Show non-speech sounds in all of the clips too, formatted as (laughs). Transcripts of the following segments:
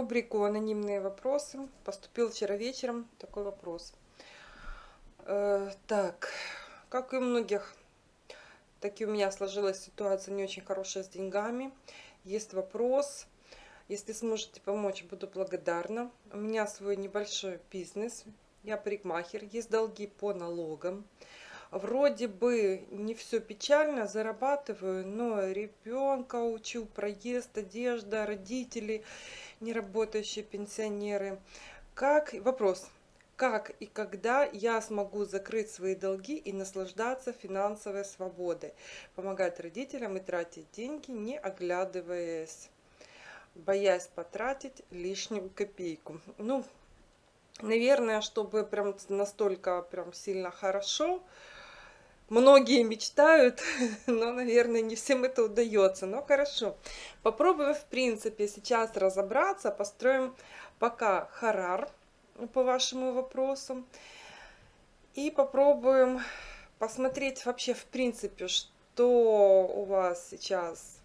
рубрику «Анонимные вопросы». Поступил вчера вечером такой вопрос. Э, так, как и у многих, так и у меня сложилась ситуация не очень хорошая с деньгами. Есть вопрос. Если сможете помочь, буду благодарна. У меня свой небольшой бизнес. Я парикмахер. Есть долги по налогам вроде бы не все печально, зарабатываю, но ребенка учу, проезд, одежда, родители, неработающие пенсионеры. Как, вопрос, как и когда я смогу закрыть свои долги и наслаждаться финансовой свободой, помогать родителям и тратить деньги, не оглядываясь, боясь потратить лишнюю копейку. Ну, наверное, чтобы прям настолько прям сильно хорошо, многие мечтают, (laughs) но, наверное, не всем это удается. Но хорошо, попробуем, в принципе, сейчас разобраться, построим пока харар по вашему вопросу. И попробуем посмотреть вообще, в принципе, что у вас сейчас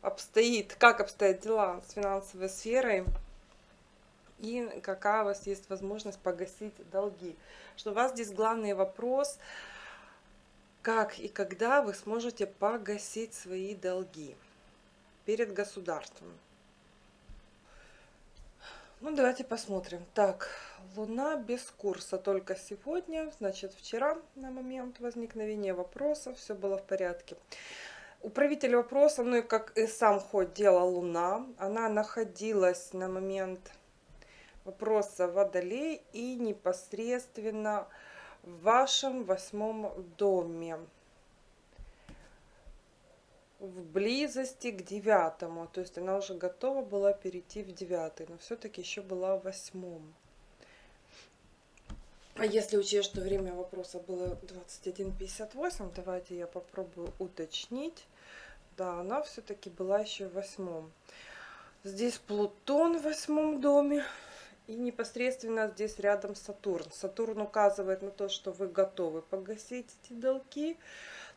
обстоит, как обстоят дела с финансовой сферой и какая у вас есть возможность погасить долги. Что у вас здесь главный вопрос – как и когда вы сможете погасить свои долги перед государством. Ну, давайте посмотрим. Так, Луна без курса только сегодня, значит, вчера на момент возникновения вопроса все было в порядке. Управитель вопроса, ну и как и сам ход дела Луна, она находилась на момент вопроса Водолей и непосредственно в вашем восьмом доме. В близости к девятому. То есть она уже готова была перейти в девятый но все-таки еще была в восьмом. А если учесть что время вопроса было 21.58 давайте я попробую уточнить. Да она все-таки была еще в восьмом. Здесь плутон в восьмом доме и непосредственно здесь рядом Сатурн. Сатурн указывает на то, что вы готовы погасить эти долги.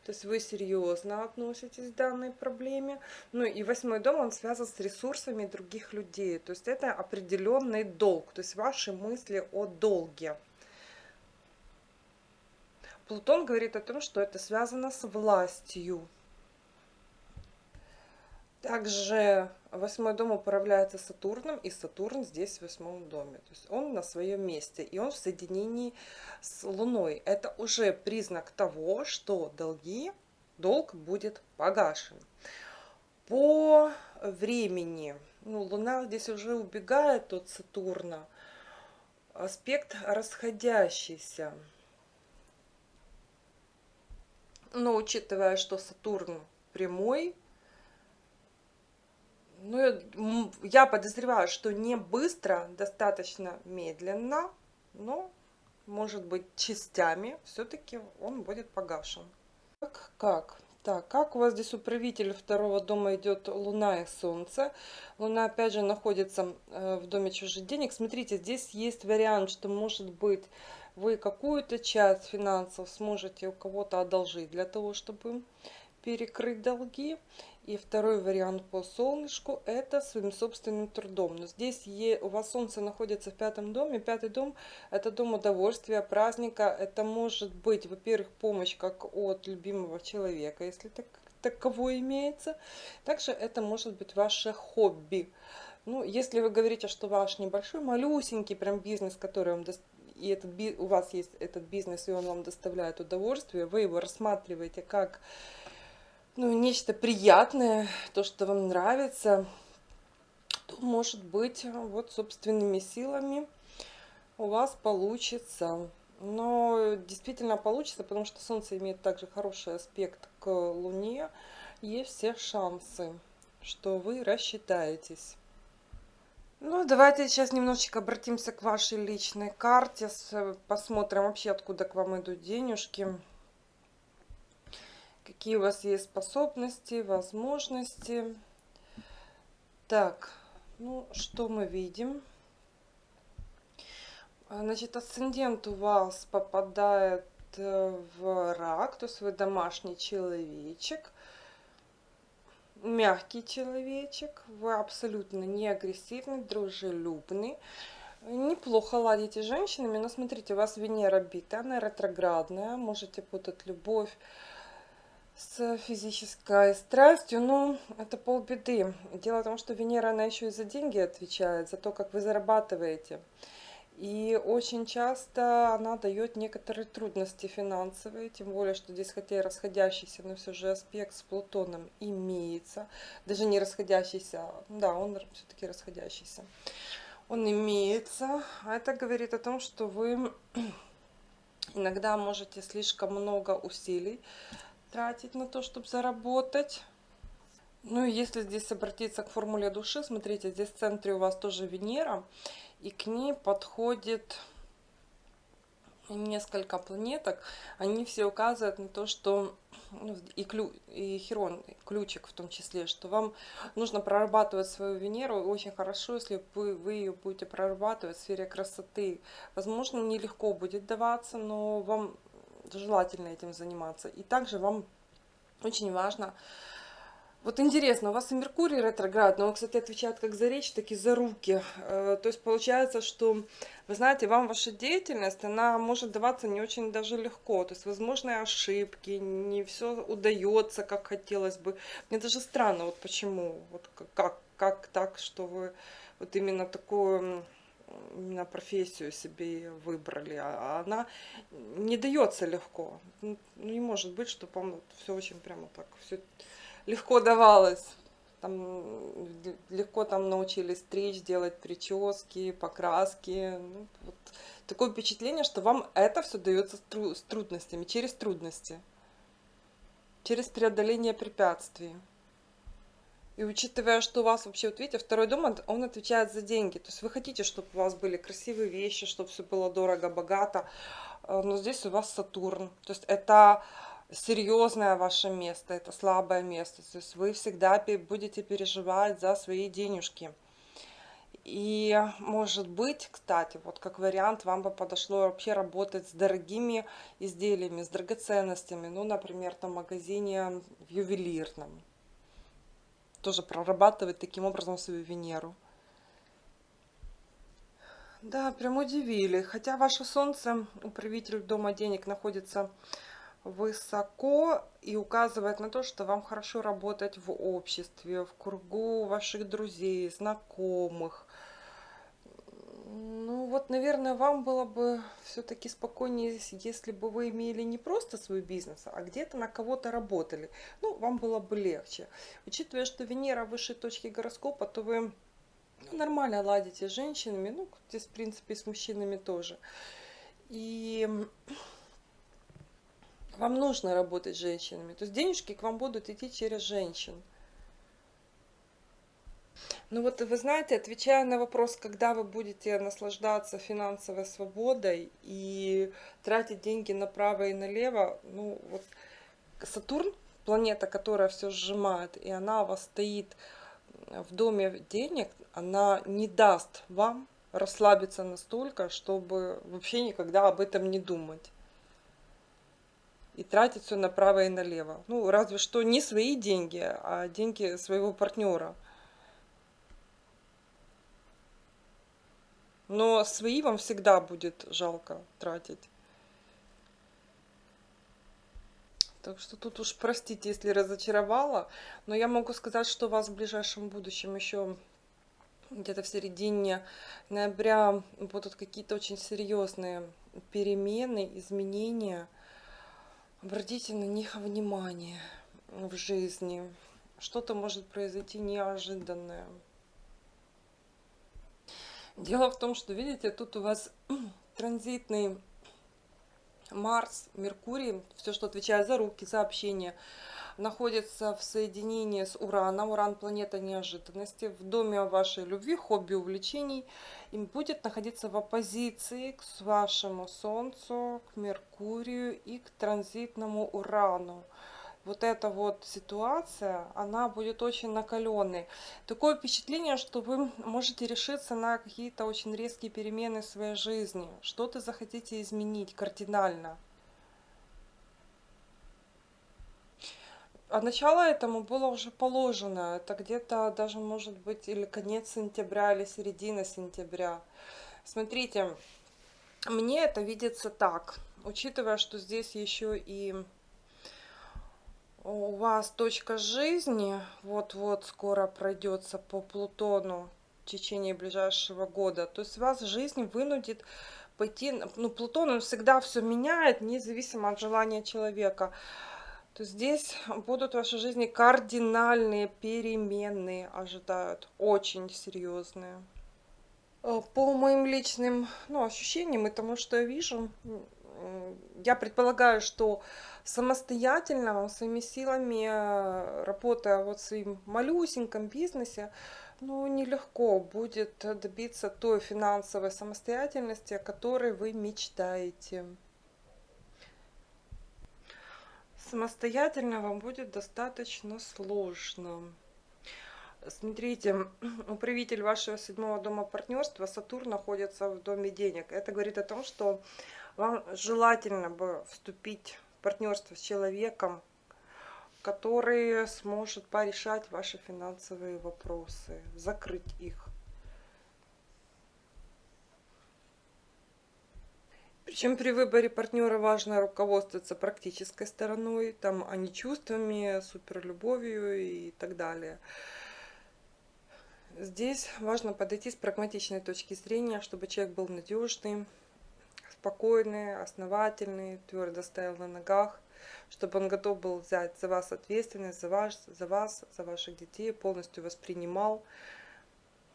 То есть вы серьезно относитесь к данной проблеме. Ну и восьмой дом, он связан с ресурсами других людей. То есть это определенный долг. То есть ваши мысли о долге. Плутон говорит о том, что это связано с властью. Также восьмой дом управляется Сатурном, и Сатурн здесь в восьмом доме. То есть он на своем месте, и он в соединении с Луной. Это уже признак того, что долги, долг будет погашен. По времени, ну, Луна здесь уже убегает от Сатурна, аспект расходящийся. Но учитывая, что Сатурн прямой, ну, я подозреваю, что не быстро, достаточно медленно, но, может быть, частями все-таки он будет погашен. Так, как? Так, как у вас здесь управитель второго дома идет Луна и Солнце? Луна, опять же, находится э, в доме чужих денег. Смотрите, здесь есть вариант, что, может быть, вы какую-то часть финансов сможете у кого-то одолжить для того, чтобы перекрыть долги. И второй вариант по солнышку – это своим собственным трудом. Но здесь у вас солнце находится в пятом доме. Пятый дом – это дом удовольствия, праздника. Это может быть, во-первых, помощь как от любимого человека, если так, таково имеется. Также это может быть ваше хобби. Ну, если вы говорите, что ваш небольшой, малюсенький прям бизнес, который вам и этот, у вас есть этот бизнес, и он вам доставляет удовольствие, вы его рассматриваете как ну, нечто приятное, то, что вам нравится, то, может быть, вот собственными силами у вас получится. Но действительно получится, потому что Солнце имеет также хороший аспект к Луне. Есть все шансы, что вы рассчитаетесь. Ну, давайте сейчас немножечко обратимся к вашей личной карте. Посмотрим вообще, откуда к вам идут денежки какие у вас есть способности, возможности. Так, ну, что мы видим? А, значит, асцендент у вас попадает э, в рак, то есть вы домашний человечек. мягкий человечек, вы абсолютно не агрессивный, дружелюбный. Неплохо ладите с женщинами, но смотрите, у вас Венера бита, она ретроградная, можете путать любовь с физической страстью, но это полбеды. Дело в том, что Венера, она еще и за деньги отвечает, за то, как вы зарабатываете. И очень часто она дает некоторые трудности финансовые, тем более, что здесь хотя и расходящийся, но все же аспект с Плутоном имеется. Даже не расходящийся, да, он все-таки расходящийся. Он имеется, а это говорит о том, что вы (clears throat) иногда можете слишком много усилий тратить на то, чтобы заработать. Ну и если здесь обратиться к формуле души, смотрите, здесь в центре у вас тоже Венера и к ней подходит несколько планеток. Они все указывают на то, что ну, и, клю, и Херон, ключик в том числе, что вам нужно прорабатывать свою Венеру. Очень хорошо, если вы, вы ее будете прорабатывать в сфере красоты. Возможно, нелегко будет даваться, но вам желательно этим заниматься. И также вам очень важно вот интересно, у вас и Меркурий ретроград, но он, кстати, отвечает как за речь, так и за руки. Э, то есть получается, что, вы знаете, вам ваша деятельность, она может даваться не очень даже легко. То есть возможны ошибки, не все удается, как хотелось бы. Мне даже странно, вот почему, вот как, как так, что вы вот именно такую именно профессию себе выбрали, а она не дается легко. Ну, не может быть, чтобы вам все очень прямо так, все легко давалось. Там, легко там научились стричь, делать прически, покраски. Ну, вот. Такое впечатление, что вам это все дается с трудностями, через трудности, через преодоление препятствий. И учитывая, что у вас вообще, вот видите, второй дом, он отвечает за деньги. То есть вы хотите, чтобы у вас были красивые вещи, чтобы все было дорого, богато. Э, но здесь у вас Сатурн. То есть это серьезное ваше место, это слабое место. То есть вы всегда будете переживать за свои денежки. И может быть, кстати, вот как вариант, вам бы подошло вообще работать с дорогими изделиями, с драгоценностями. Ну, например, там в магазине в ювелирном. Тоже прорабатывать таким образом свою Венеру. Да, прям удивили. Хотя ваше солнце, управитель дома денег, находится высоко и указывает на то, что вам хорошо работать в обществе, в кругу ваших друзей, знакомых. Ну вот, наверное, вам было бы все-таки спокойнее, если бы вы имели не просто свой бизнес, а где-то на кого-то работали. Ну, вам было бы легче. Учитывая, что Венера в высшей точке гороскопа, то вы ну, нормально ладите с женщинами, ну, здесь, в принципе, и с мужчинами тоже. И вам нужно работать с женщинами. То есть денежки к вам будут идти через женщин. Ну вот вы знаете, отвечая на вопрос, когда вы будете наслаждаться финансовой свободой и тратить деньги направо и налево, ну вот Сатурн, планета, которая все сжимает, и она у вас стоит в доме денег, она не даст вам расслабиться настолько, чтобы вообще никогда об этом не думать и тратить все направо и налево. Ну, разве что не свои деньги, а деньги своего партнера. Но свои вам всегда будет жалко тратить. Так что тут уж простите, если разочаровала. Но я могу сказать, что у вас в ближайшем будущем еще где-то в середине ноября будут какие-то очень серьезные перемены, изменения – Обратите на них внимание в жизни. Что-то может произойти неожиданное. Дело в том, что, видите, тут у вас (clears throat) транзитный Марс, Меркурий, все, что отвечает за руки, за общение, находится в соединении с Ураном. Уран – планета неожиданности. В доме вашей любви, хобби, увлечений – и будет находиться в оппозиции к вашему Солнцу, к Меркурию и к транзитному Урану. Вот эта вот ситуация, она будет очень накаленной. Такое впечатление, что вы можете решиться на какие-то очень резкие перемены в своей жизни. Что-то захотите изменить кардинально. а начало этому было уже положено. Это где-то даже может быть или конец сентября, или середина сентября. Смотрите, мне это видится так. Учитывая, что здесь еще и у вас точка жизни вот-вот скоро пройдется по Плутону в течение ближайшего года. То есть вас жизнь вынудит пойти... Ну, Плутон, он всегда все меняет, независимо от желания человека. То здесь будут в вашей жизни кардинальные перемены ожидают, очень серьезные. Э, по моим личным ну, ощущениям и тому, что я вижу, я предполагаю, что самостоятельно своими силами, э, работая вот в своем малюсеньком бизнесе, ну, нелегко будет добиться той финансовой самостоятельности, о которой вы мечтаете. Самостоятельно вам будет достаточно сложно. Смотрите, (clears throat) управитель вашего седьмого дома партнерства, Сатурн, находится в доме денег. Это говорит о том, что вам желательно бы вступить в партнерство с человеком, который сможет порешать ваши финансовые вопросы, закрыть их. Причем при выборе партнера важно руководствоваться практической стороной, там, а не чувствами, суперлюбовью и так далее. Здесь важно подойти с прагматичной точки зрения, чтобы человек был надежный, спокойный, основательный, твердо стоял на ногах, чтобы он готов был взять за вас ответственность, за вас, за вас, за ваших детей, полностью воспринимал.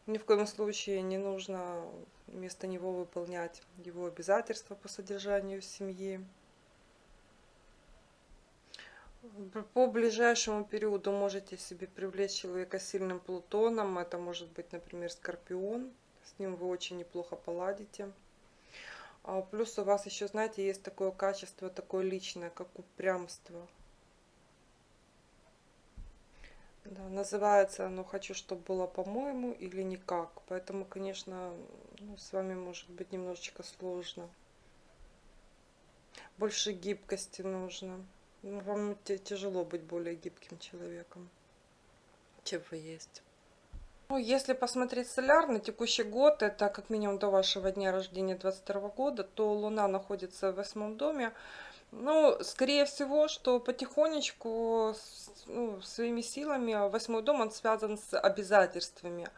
Ни в коем случае не нужно вместо него выполнять его обязательства по содержанию семьи. По ближайшему периоду можете себе привлечь человека сильным Плутоном. Это может быть, например, Скорпион. С ним вы очень неплохо поладите. А плюс у вас еще, знаете, есть такое качество, такое личное, как упрямство. Да, называется оно «Хочу, чтобы было по-моему» или «Никак». Поэтому, конечно, ну, с вами может быть немножечко сложно. Больше гибкости нужно. Ну, вам тяжело быть более гибким человеком, чем вы есть. Ну, если посмотреть солярный текущий год, это как минимум до вашего дня рождения 22 года, то Луна находится в восьмом доме. Ну, скорее всего, что потихонечку, ну, своими силами, восьмой дом, он связан с обязательствами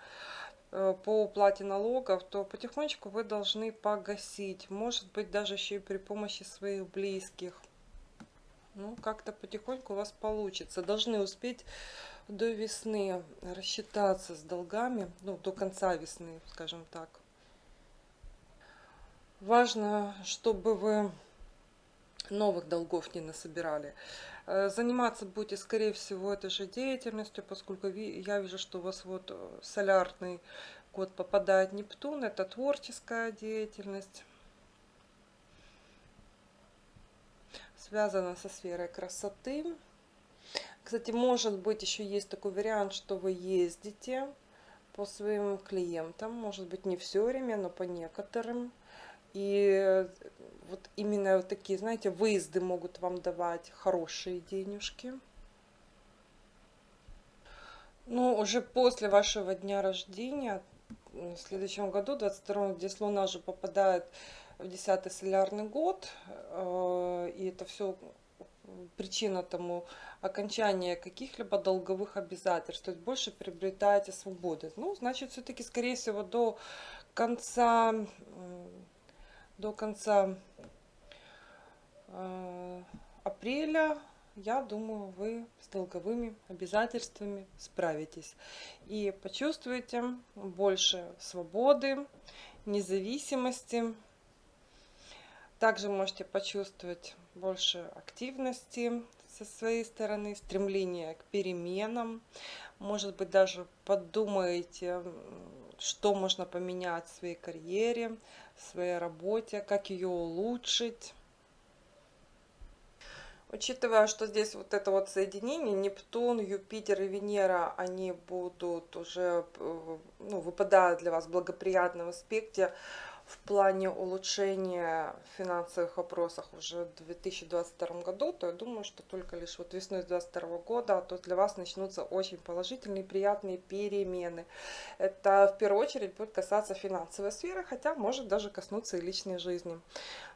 э, по уплате налогов, то потихонечку вы должны погасить. Может быть, даже еще и при помощи своих близких. Ну, как-то потихоньку у вас получится. Должны успеть до весны рассчитаться с долгами, ну, до конца весны, скажем так. Важно, чтобы вы новых долгов не насобирали. Э, заниматься будете, скорее всего, этой же деятельностью, поскольку я вижу, что у вас вот э, солярный год попадает Нептун, это творческая деятельность, связана со сферой красоты. Кстати, может быть, еще есть такой вариант, что вы ездите по своим клиентам, может быть, не все время, но по некоторым. И вот именно вот такие, знаете, выезды могут вам давать хорошие денежки. Но уже после вашего дня рождения, в следующем году, 22 здесь Луна же попадает в 10 солярный год, э, и это все причина тому окончания каких-либо долговых обязательств, то есть больше приобретаете свободы. Ну, значит, все-таки, скорее всего, до конца до конца э, апреля, я думаю, вы с долговыми обязательствами справитесь. И почувствуете больше свободы, независимости. Также можете почувствовать больше активности со своей стороны, стремление к переменам. Может быть, даже подумаете, что можно поменять в своей карьере, в своей работе, как ее улучшить. Учитывая, что здесь вот это вот соединение, Нептун, Юпитер и Венера, они будут уже, ну, выпадают для вас в благоприятном аспекте в плане улучшения финансовых вопросах уже в 2022 году, то я думаю, что только лишь вот весной 2022 года, то для вас начнутся очень положительные, приятные перемены. Это в первую очередь будет касаться финансовой сферы, хотя может даже коснуться и личной жизни.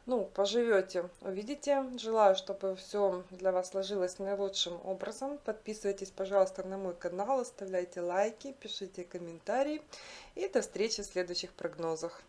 Ну, поживете, увидите. Желаю, чтобы все для вас сложилось наилучшим образом. Подписывайтесь, пожалуйста, на мой канал, оставляйте лайки, пишите комментарии. И до встречи в следующих прогнозах.